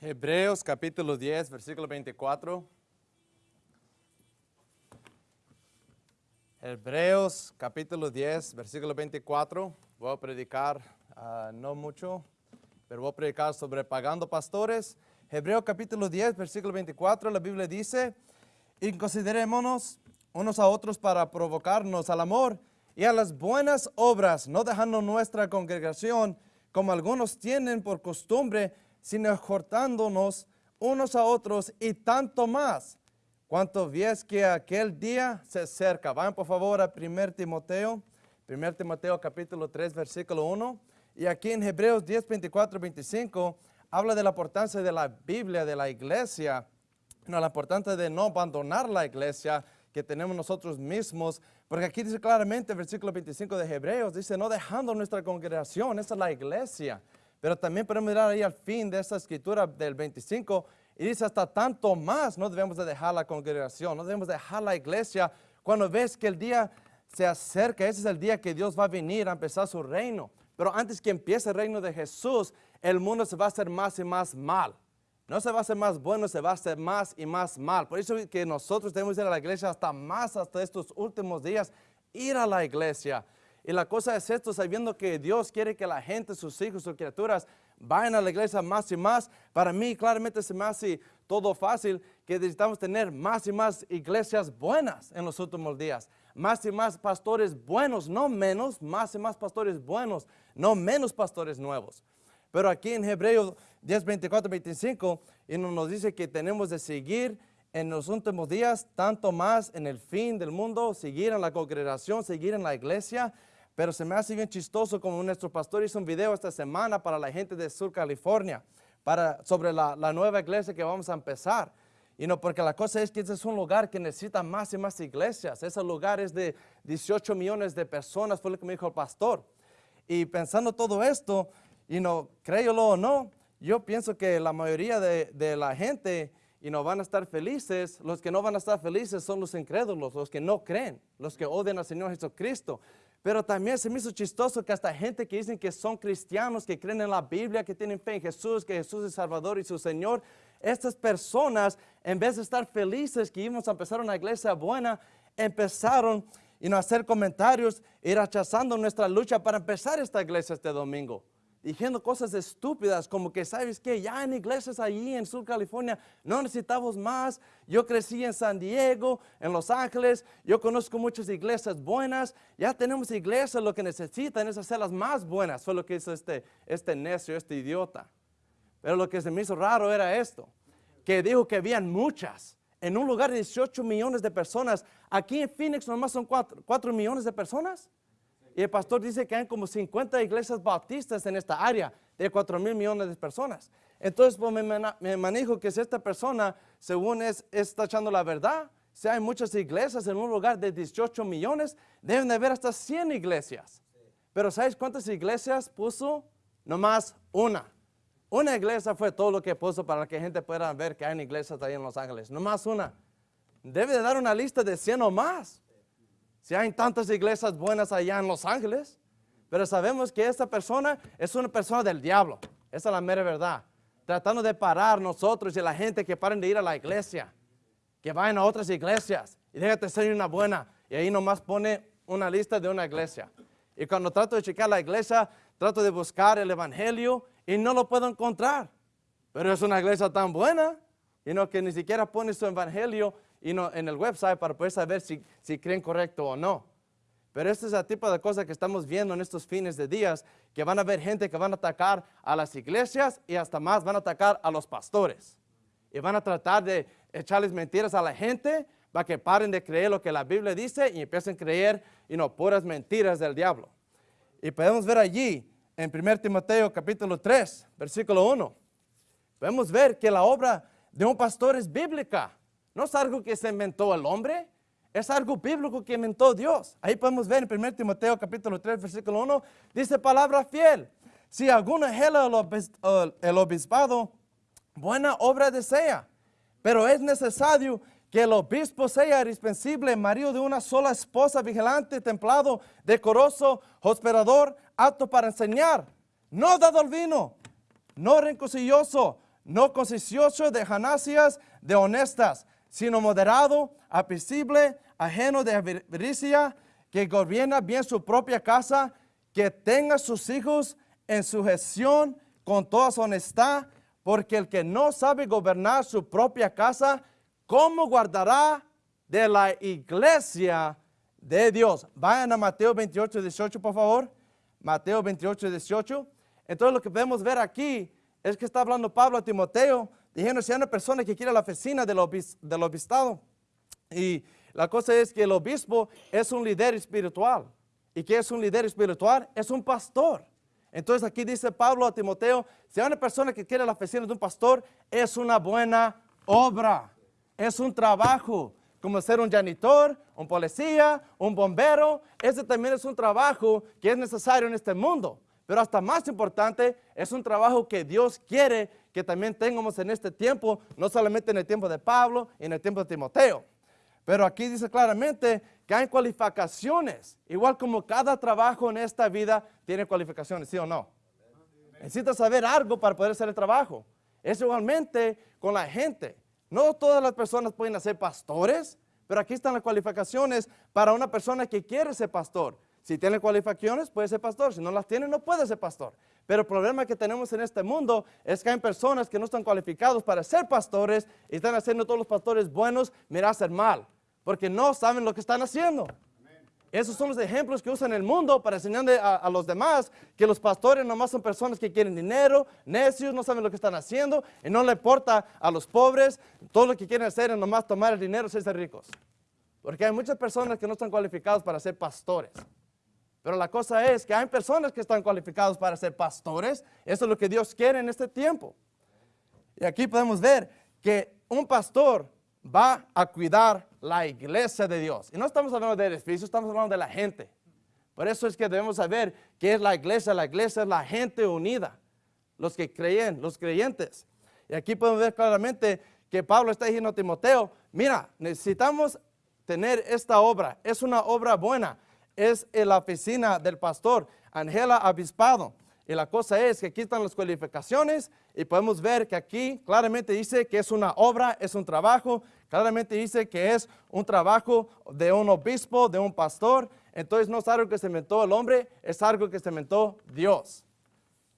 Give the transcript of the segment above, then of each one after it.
Hebreos capítulo 10, versículo 24. Hebreos capítulo 10, versículo 24. Voy a predicar ah, no mucho, pero voy a predicar sobre pagando pastores. Hebreos capítulo 10, versículo 24, la Biblia dice, y considerémonos unos a otros para provocarnos al amor y a las buenas obras, no dejando nuestra congregación como algunos tienen por costumbre, sino exhortándonos unos a otros y tanto más. Cuanto ves que aquel día se acerca. Vayan por favor a 1 Timoteo, 1 Timoteo capítulo 3, versículo 1. Y aquí en Hebreos 10, 24, 25, habla de la importancia de la Biblia, de la iglesia, no, la importancia de no abandonar la iglesia que tenemos nosotros mismos, porque aquí dice claramente, versículo 25 de Hebreos, dice, no dejando nuestra congregación, esa es la iglesia, pero también podemos mirar ahí al fin de esta escritura del 25 y dice hasta tanto más no debemos de dejar la congregación, no debemos dejar la iglesia cuando ves que el día se acerca, ese es el día que Dios va a venir a empezar su reino. Pero antes que empiece el reino de Jesús, el mundo se va a hacer más y más mal. No se va a hacer más bueno, se va a hacer más y más mal. Por eso que nosotros debemos ir a la iglesia hasta más, hasta estos últimos días, ir a la iglesia. Y la cosa es esto, sabiendo que Dios quiere que la gente, sus hijos, sus criaturas, vayan a la iglesia más y más. Para mí claramente se me hace todo fácil que necesitamos tener más y más iglesias buenas en los últimos días. Más y más pastores buenos, no menos, más y más pastores buenos, no menos pastores nuevos. Pero aquí en Hebreos 10, 24, 25, y nos dice que tenemos de seguir en los últimos días, tanto más en el fin del mundo, seguir en la congregación, seguir en la iglesia, pero se me hace bien chistoso como nuestro pastor hizo un video esta semana para la gente de Sur California, para, sobre la, nueva iglesia que vamos a empezar. Y no, porque la cosa es que ese es un lugar que necesita más y más iglesias. Ese lugar es de 18 millones de personas, fue lo que me dijo el pastor. Y pensando todo esto, y no, créelo o no, yo pienso que la mayoría de, de la gente y no van a estar felices, los que no van a estar felices son los incrédulos, los que no creen, los que odian al Señor Jesucristo. Pero también se me hizo chistoso que hasta gente que dicen que son cristianos, que creen en la Biblia, que tienen fe en Jesús, que Jesús es Salvador y su Señor, estas personas, en vez de estar felices que íbamos a empezar una iglesia buena, empezaron a hacer comentarios y rechazando nuestra lucha para empezar esta iglesia este domingo diciendo cosas estúpidas como que, ¿sabes qué? Ya en iglesias allí en Sur California no necesitamos más. Yo crecí en San Diego, en Los Ángeles, yo conozco muchas iglesias buenas. Ya tenemos iglesias, lo que necesitan es hacerlas más buenas. Fue lo que hizo este, este necio, este idiota. Pero lo que se me hizo raro era esto, que dijo que habían muchas. En un lugar de 18 millones de personas, aquí en Phoenix nomás son 4, 4 millones de personas. Y el pastor dice que hay como 50 iglesias bautistas en esta área de 4 mil millones de personas. Entonces pues, me, manejo que si esta persona, según es, está echando la verdad, si hay muchas iglesias en un lugar de 18 millones, deben de haber hasta 100 iglesias. Pero ¿sabes cuántas iglesias puso? Nomás una. Una iglesia fue todo lo que puso para que gente pueda ver que hay iglesias ahí en Los Ángeles. Nomás una. Debe de dar una lista de 100 o más. Si hay tantas iglesias buenas allá en Los Ángeles, pero sabemos que esta persona es una persona del diablo. Esa es la mera verdad. Tratando de parar nosotros y la gente que paren de ir a la iglesia, que vayan a otras iglesias y déjate ser una buena. Y ahí nomás pone una lista de una iglesia. Y cuando trato de checar la iglesia, trato de buscar el evangelio y no lo puedo encontrar. Pero es una iglesia tan buena, y no que ni siquiera pone su evangelio y no, en el website para poder saber si, si creen correcto o no. Pero este es el tipo de cosas que estamos viendo en estos fines de días, que van a haber gente que van a atacar a las iglesias y hasta más van a atacar a los pastores. Y van a tratar de echarles mentiras a la gente para que paren de creer lo que la Biblia dice y empiecen a creer y no puras mentiras del diablo. Y podemos ver allí en 1 Timoteo capítulo 3, versículo 1. Podemos ver que la obra de un pastor es bíblica. No es algo que se inventó el hombre, es algo bíblico que inventó Dios. Ahí podemos ver en 1 Timoteo capítulo 3, versículo 1, dice palabra fiel. Si alguno ejela el obispado, buena obra desea, pero es necesario que el obispo sea irresponsable, marido de una sola esposa, vigilante, templado, decoroso, hospedador, apto para enseñar, no dado al vino, no rencosilloso, no consciencioso de ganancias de honestas, sino moderado, apacible, ajeno de avaricia, que gobierna bien su propia casa, que tenga sus hijos en sujeción con toda su honestad, porque el que no sabe gobernar su propia casa, ¿cómo guardará de la iglesia de Dios? Vayan a Mateo 28, 18, por favor. Mateo 28, 18. Entonces lo que podemos ver aquí es que está hablando Pablo a Timoteo, diciendo si hay una persona que quiere la oficina del, del obispado. Y la cosa es que el obispo es un líder espiritual. ¿Y qué es un líder espiritual? Es un pastor. Entonces aquí dice Pablo a Timoteo, si hay una persona que quiere la oficina de un pastor, es una buena obra, es un trabajo, como ser un janitor, un policía, un bombero, ese también es un trabajo que es necesario en este mundo. Pero hasta más importante, es un trabajo que Dios quiere que también tengamos en este tiempo, no solamente en el tiempo de Pablo y en el tiempo de Timoteo. Pero aquí dice claramente que hay cualificaciones, igual como cada trabajo en esta vida tiene cualificaciones, ¿sí o no? Necesitas saber algo para poder hacer el trabajo. Es igualmente con la gente. No todas las personas pueden ser pastores, pero aquí están las cualificaciones para una persona que quiere ser pastor. Si tiene cualificaciones, puede ser pastor. Si no las tiene, no puede ser pastor. Pero el problema que tenemos en este mundo es que hay personas que no están cualificados para ser pastores y están haciendo todos los pastores buenos, mira, hacer mal. Porque no saben lo que están haciendo. Esos son los ejemplos que usan el mundo para enseñarle a, los demás que los pastores nomás son personas que quieren dinero, necios, no saben lo que están haciendo y no le importa a los pobres. Todo lo que quieren hacer es nomás tomar el dinero y ser ricos. Porque hay muchas personas que no están cualificados para ser pastores. Pero la cosa es que hay personas que están cualificados para ser pastores. Eso es lo que Dios quiere en este tiempo. Y aquí podemos ver que un pastor va a cuidar la iglesia de Dios. Y no estamos hablando de edificios, estamos hablando de la gente. Por eso es que debemos saber qué es la iglesia. La iglesia es la gente unida, los que creen, los creyentes. Y aquí podemos ver claramente que Pablo está diciendo a Timoteo, mira, necesitamos tener esta obra. Es una obra buena es la oficina del pastor, Angela Abispado. Y la cosa es que aquí están las cualificaciones y podemos ver que aquí claramente dice que es una obra, es un trabajo, claramente dice que es un trabajo de un obispo, de un pastor. Entonces no es algo que se inventó el hombre, es algo que se inventó Dios.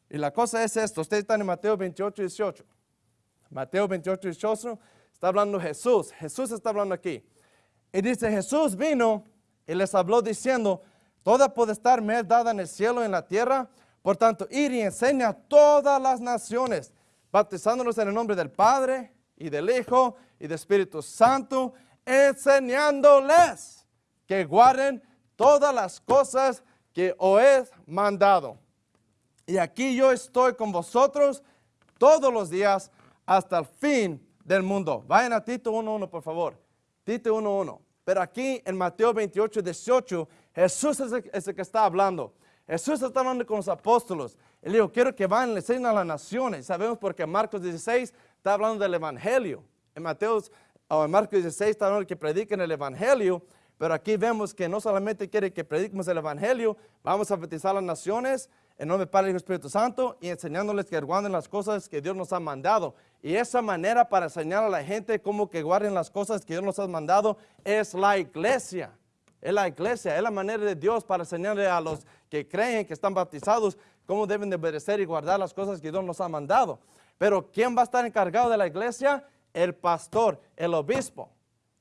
Y la cosa es esto, ustedes están en Mateo 28, 18. Mateo 28, 18 está hablando Jesús, Jesús está hablando aquí. Y dice, Jesús vino y les habló diciendo, toda estar me es dada en el cielo y en la tierra, por tanto, ir y enseña a todas las naciones, bautizándolos en el nombre del Padre y del Hijo y del Espíritu Santo, enseñándoles que guarden todas las cosas que os he mandado. Y aquí yo estoy con vosotros todos los días hasta el fin del mundo. Vayan a Tito 1.1, por favor. Tito 1.1. Pero aquí en Mateo 28, 18, Jesús es el, que está hablando. Jesús está hablando con los apóstoles. Él dijo, quiero que vayan y le a las naciones. Sabemos porque Marcos 16 está hablando del Evangelio. En Mateo, o en Marcos 16 está hablando que prediquen el Evangelio. Pero aquí vemos que no solamente quiere que prediquemos el Evangelio, vamos a bautizar a las naciones en nombre del Padre y del Espíritu Santo y enseñándoles que guarden las cosas que Dios nos ha mandado. Y esa manera para enseñar a la gente cómo que guarden las cosas que Dios nos ha mandado es la iglesia. Es la iglesia, es la manera de Dios para enseñarle a los que creen que están bautizados cómo deben de obedecer y guardar las cosas que Dios nos ha mandado. Pero ¿quién va a estar encargado de la iglesia? El pastor, el obispo.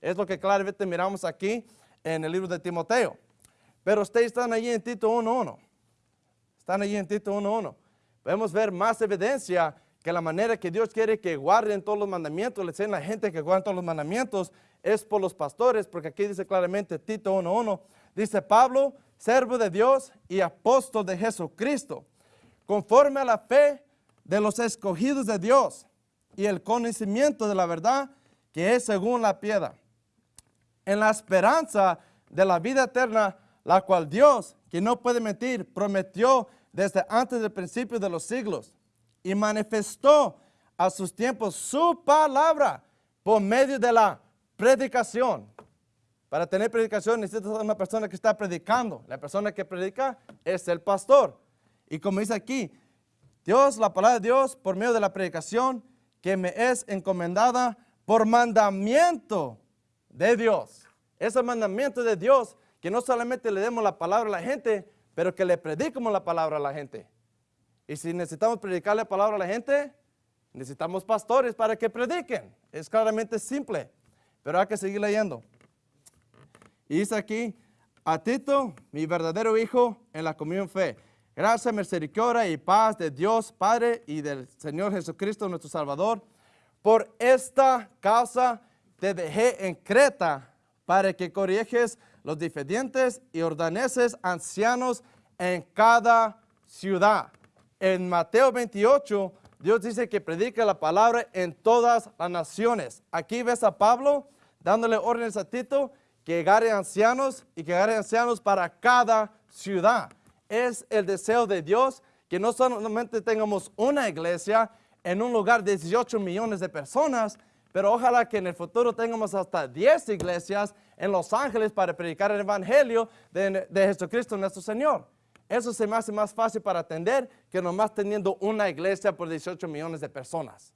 Es lo que claramente miramos aquí en el libro de Timoteo. Pero ustedes están allí en Tito 1.1. Están allí en Tito 1.1. Podemos ver más evidencia que la manera que Dios quiere que guarden todos los mandamientos, le enseñan a la gente que guarden todos los mandamientos, es por los pastores, porque aquí dice claramente Tito 1.1, dice Pablo, servo de Dios y apóstol de Jesucristo, conforme a la fe de los escogidos de Dios y el conocimiento de la verdad que es según la piedad, en la esperanza de la vida eterna, la cual Dios, que no puede mentir, prometió desde antes del principio de los siglos y manifestó a sus tiempos su palabra por medio de la predicación. Para tener predicación necesitas una persona que está predicando. La persona que predica es el pastor. Y como dice aquí, Dios, la palabra de Dios, por medio de la predicación, que me es encomendada por mandamiento de Dios. Ese mandamiento de Dios, que no solamente le demos la palabra a la gente, pero que le prediquemos la palabra a la gente. Y si necesitamos predicar la palabra a la gente, necesitamos pastores para que prediquen. Es claramente simple, pero hay que seguir leyendo. Y dice aquí, a Tito, mi verdadero hijo en la comunión fe. Gracia, misericordia y paz de Dios Padre y del Señor Jesucristo nuestro Salvador. Por esta causa te dejé en Creta para que corriges los diferentes y ordeneses ancianos en cada ciudad. En Mateo 28, Dios dice que predica la palabra en todas las naciones. Aquí ves a Pablo dándole órdenes a Tito que agarre ancianos y que agarre ancianos para cada ciudad. Es el deseo de Dios que no solamente tengamos una iglesia en un lugar de 18 millones de personas, pero ojalá que en el futuro tengamos hasta 10 iglesias en Los Ángeles para predicar el Evangelio de, Jesucristo nuestro Señor. Eso se me hace más fácil para atender que nomás teniendo una iglesia por 18 millones de personas.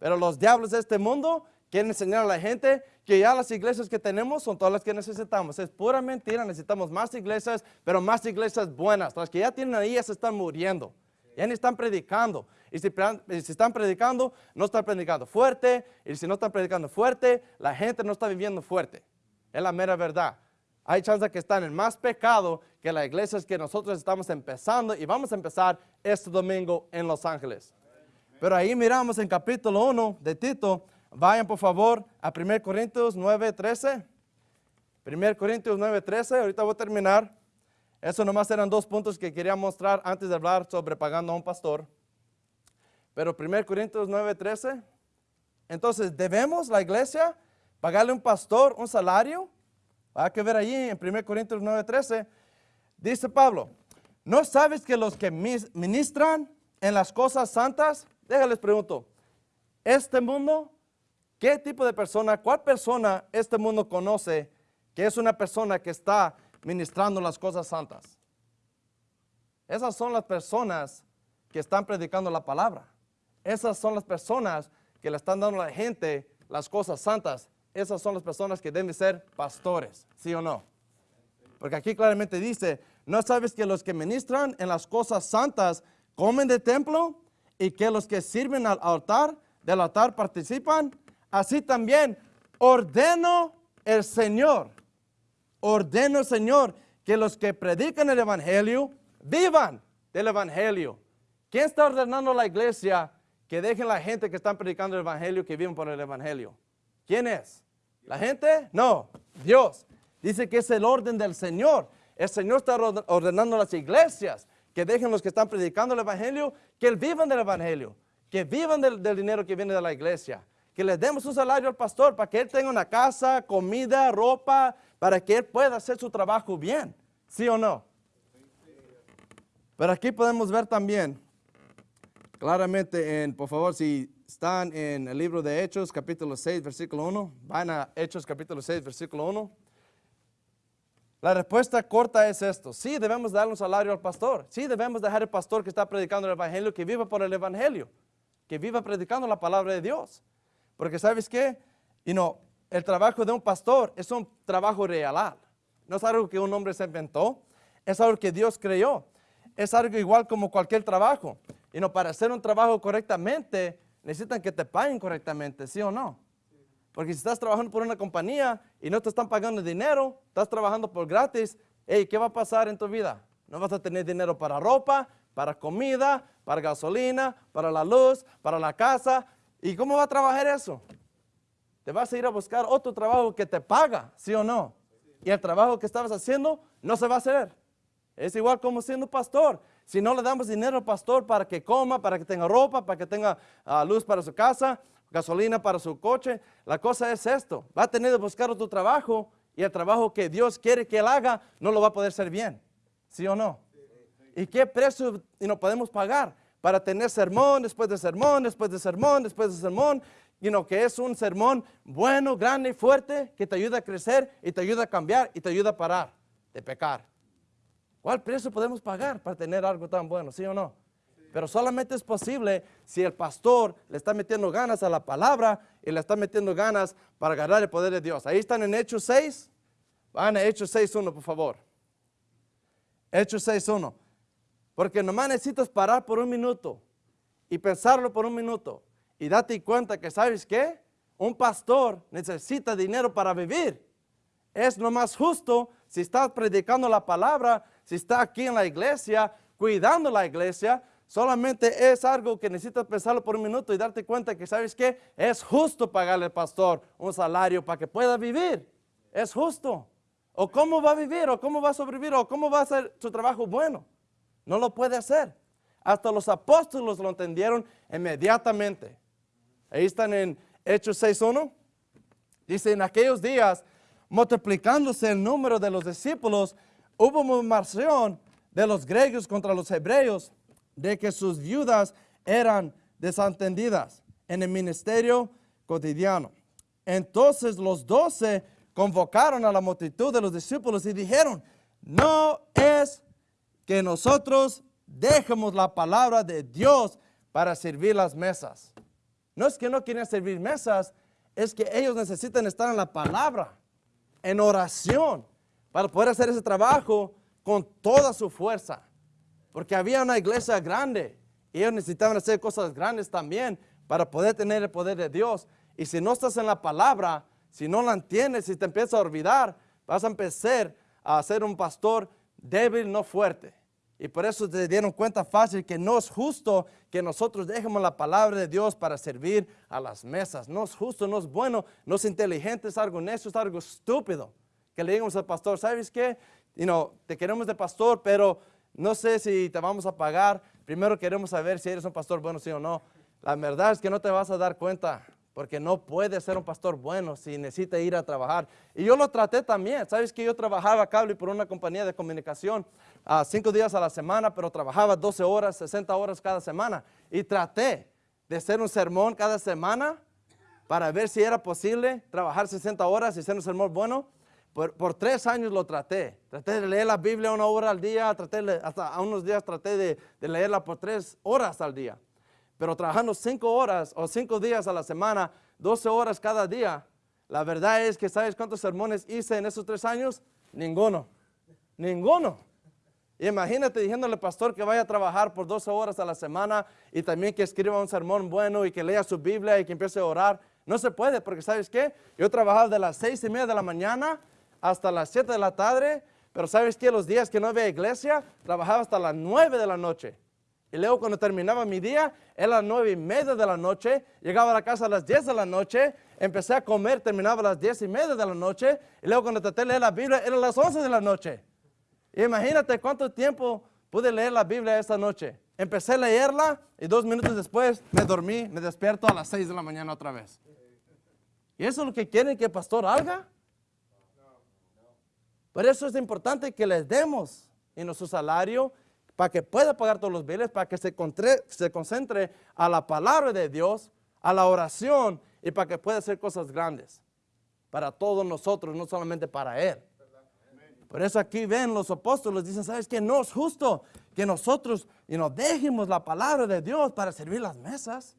Pero los diablos de este mundo quieren enseñar a la gente que ya las iglesias que tenemos son todas las que necesitamos. Es pura mentira, necesitamos más iglesias, pero más iglesias buenas. Las que ya tienen ahí ya se están muriendo, ya ni están predicando. Y si, están predicando, no están predicando fuerte. Y si no están predicando fuerte, la gente no está viviendo fuerte. Es la mera verdad. Hay chance que están en más pecado que las iglesias que nosotros estamos empezando y vamos a empezar este domingo en Los Ángeles. Pero ahí miramos en capítulo 1 de Tito, vayan por favor a 1 Corintios 9, 13. 1 Corintios 9, 13, ahorita voy a terminar. Eso nomás eran dos puntos que quería mostrar antes de hablar sobre pagando a un pastor. Pero 1 Corintios 9:13, entonces debemos la iglesia pagarle a un pastor un salario. Hay que ver allí en 1 Corintios 9:13, dice Pablo, ¿no sabes que los que ministran en las cosas santas, déjales pregunto, este mundo, qué tipo de persona, cuál persona este mundo conoce que es una persona que está ministrando las cosas santas? Esas son las personas que están predicando la palabra. Esas son las personas que le están dando a la gente las cosas santas. Esas son las personas que deben ser pastores, ¿sí o no? Porque aquí claramente dice, ¿no sabes que los que ministran en las cosas santas comen de templo y que los que sirven al altar, del altar participan? Así también ordeno el Señor, ordeno el Señor que los que predican el Evangelio vivan del Evangelio. ¿Quién está ordenando la iglesia que dejen la gente que están predicando el Evangelio, que viven por el Evangelio. ¿Quién es? ¿La gente? No, Dios. Dice que es el orden del Señor. El Señor está ordenando a las iglesias que dejen los que están predicando el Evangelio, que vivan del Evangelio, que vivan del, del dinero que viene de la iglesia, que le demos un salario al pastor para que él tenga una casa, comida, ropa, para que él pueda hacer su trabajo bien. ¿Sí o no? Pero aquí podemos ver también Claramente, en, por favor, si están en el libro de Hechos, capítulo 6, versículo 1, van a Hechos, capítulo 6, versículo 1. La respuesta corta es esto. Sí, debemos darle un salario al pastor. Sí, debemos dejar el pastor que está predicando el evangelio, que viva por el evangelio, que viva predicando la palabra de Dios. Porque ¿sabes qué? Y no, el trabajo de un pastor es un trabajo real. No es algo que un hombre se inventó, es algo que Dios creó. Es algo igual como cualquier trabajo. Y no, para hacer un trabajo correctamente, necesitan que te paguen correctamente, ¿sí o no? Porque si estás trabajando por una compañía y no te están pagando dinero, estás trabajando por gratis, hey, ¿qué va a pasar en tu vida? No vas a tener dinero para ropa, para comida, para gasolina, para la luz, para la casa. ¿Y cómo va a trabajar eso? Te vas a ir a buscar otro trabajo que te paga, ¿sí o no? Y el trabajo que estabas haciendo no se va a hacer. Es igual como siendo pastor. Si no le damos dinero al pastor para que coma, para que tenga ropa, para que tenga ah, luz para su casa, gasolina para su coche, la cosa es esto. Va a tener que buscar otro trabajo y el trabajo que Dios quiere que él haga no lo va a poder hacer bien. ¿Sí o no? ¿Y qué precio no podemos pagar para tener sermón después de sermón, después de sermón, después de sermón? Y no, que es un sermón bueno, grande y fuerte que te ayuda a crecer y te ayuda a cambiar y te ayuda a parar de pecar. ¿Cuál precio podemos pagar para tener algo tan bueno, sí o no? Pero solamente es posible si el pastor le está metiendo ganas a la palabra y le está metiendo ganas para agarrar el poder de Dios. Ahí están en Hechos 6. Van a Hechos 6.1, por favor. Hechos 6.1. Porque nomás necesitas parar por un minuto y pensarlo por un minuto y date cuenta que, ¿sabes qué? Un pastor necesita dinero para vivir. Es lo más justo si estás predicando la palabra, si está aquí en la iglesia, cuidando la iglesia, solamente es algo que necesitas pensarlo por un minuto y darte cuenta que, ¿sabes qué? Es justo pagarle al pastor un salario para que pueda vivir. Es justo. ¿O cómo va a vivir? ¿O cómo va a sobrevivir? ¿O cómo va a hacer su trabajo bueno? No lo puede hacer. Hasta los apóstoles lo entendieron inmediatamente. Ahí están en Hechos 6.1. Dice, en aquellos días, multiplicándose el número de los discípulos, hubo murmuración de los griegos contra los hebreos de que sus viudas eran desentendidas en el ministerio cotidiano. Entonces los doce convocaron a la multitud de los discípulos y dijeron, no es que nosotros dejemos la palabra de Dios para servir las mesas. No es que no quieren servir mesas, es que ellos necesitan estar en la palabra, en oración, para poder hacer ese trabajo con toda su fuerza. Porque había una iglesia grande y ellos necesitaban hacer cosas grandes también para poder tener el poder de Dios. Y si no estás en la palabra, si no la entiendes, si te empiezas a olvidar, vas a empezar a ser un pastor débil, no fuerte. Y por eso te dieron cuenta fácil que no es justo que nosotros dejemos la palabra de Dios para servir a las mesas. No es justo, no es bueno, no es inteligente, es algo necio, es algo estúpido. Que le digamos al pastor, ¿sabes qué? You know, te queremos de pastor, pero no sé si te vamos a pagar. Primero queremos saber si eres un pastor bueno, sí o no. La verdad es que no te vas a dar cuenta porque no puede ser un pastor bueno si necesita ir a trabajar. Y yo lo traté también. Sabes que yo trabajaba cable por una compañía de comunicación a cinco días a la semana, pero trabajaba 12 horas, 60 horas cada semana. Y traté de hacer un sermón cada semana para ver si era posible trabajar 60 horas y hacer un sermón bueno. Por, tres años lo traté. Traté de leer la Biblia una hora al día, traté hasta a unos días traté de, de leerla por tres horas al día pero trabajando cinco horas o cinco días a la semana, 12 horas cada día, la verdad es que ¿sabes cuántos sermones hice en esos tres años? Ninguno, ninguno. Imagínate diciéndole pastor que vaya a trabajar por 12 horas a la semana y también que escriba un sermón bueno y que lea su Biblia y que empiece a orar. No se puede porque ¿sabes qué? Yo trabajaba de las seis y media de la mañana hasta las 7 de la tarde, pero ¿sabes qué? Los días que no había iglesia, trabajaba hasta las 9 de la noche. Y luego cuando terminaba mi día, era las nueve y media de la noche, llegaba a la casa a las 10 de la noche, empecé a comer, terminaba a las diez y media de la noche, y luego cuando traté de leer la Biblia, era las 11 de la noche. imagínate cuánto tiempo pude leer la Biblia esta noche. Empecé a leerla y dos minutos después me dormí, me despierto a las 6 de la mañana otra vez. ¿Y eso es lo que quieren que el pastor haga? Por eso es importante que les demos en nuestro salario para que pueda pagar todos los biles, para que se, se concentre a la palabra de Dios, a la oración y para que pueda hacer cosas grandes para todos nosotros, no solamente para Él. Por eso aquí ven los apóstoles, dicen, ¿sabes qué? No es justo que nosotros y nos dejemos la palabra de Dios para servir las mesas.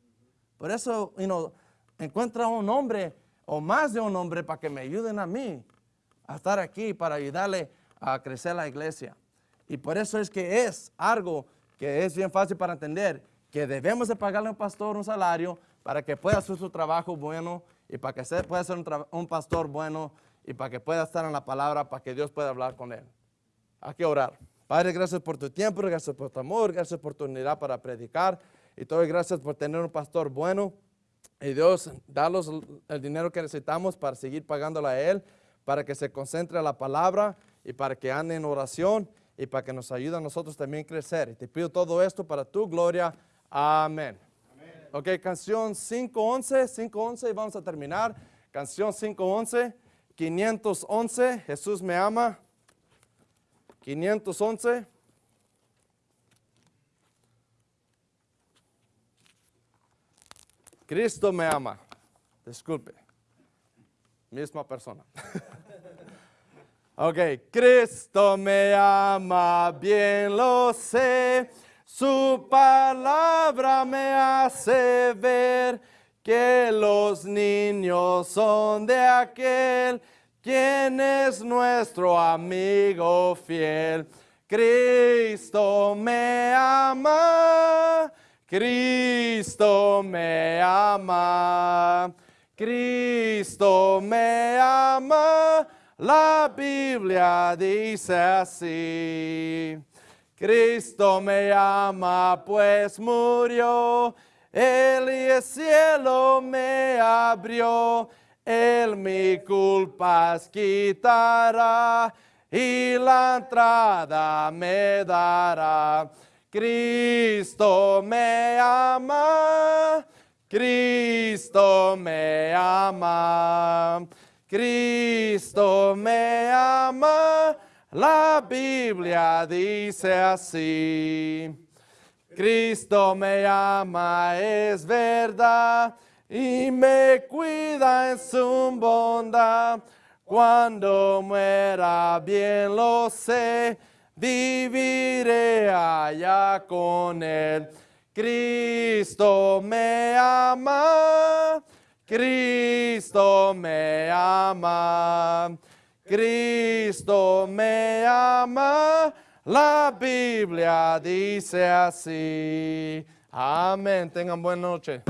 Por eso y encuentra un hombre o más de un hombre para que me ayuden a mí a estar aquí, para ayudarle a crecer la iglesia. Y por eso es que es algo que es bien fácil para entender, que debemos de pagarle a un pastor un salario para que pueda hacer su trabajo bueno y para que pueda ser un, pastor bueno y para que pueda estar en la palabra, para que Dios pueda hablar con él. Hay que orar. Padre, gracias por tu tiempo, gracias por tu amor, gracias por tu unidad para predicar y todo gracias por tener un pastor bueno. Y Dios, danos el dinero que necesitamos para seguir pagándole a Él, para que se concentre en la palabra y para que ande en oración y para que nos ayude a nosotros también a crecer. Y te pido todo esto para tu gloria. Amén. Ok, canción 511, 511 y vamos a terminar. Canción 511, 511, Jesús me ama. 511. Cristo me ama. Disculpe. Misma persona. Ok, Cristo me ama, bien lo sé. Su palabra me hace ver que los niños son de aquel quien es nuestro amigo fiel. Cristo me ama, Cristo me ama, Cristo me ama, la Biblia dice así. Cristo me ama, pues murió, Él y el cielo me abrió, Él mi culpas quitará y la entrada me dará. Cristo me ama, Cristo me ama, Cristo me ama, la Biblia dice así. Cristo me ama, es verdad, y me cuida en su bondad. Cuando muera bien lo sé, viviré allá con él. Cristo me ama, Cristo me ama, Cristo me ama. La Biblia dice así. Amén. Tengan buena noche.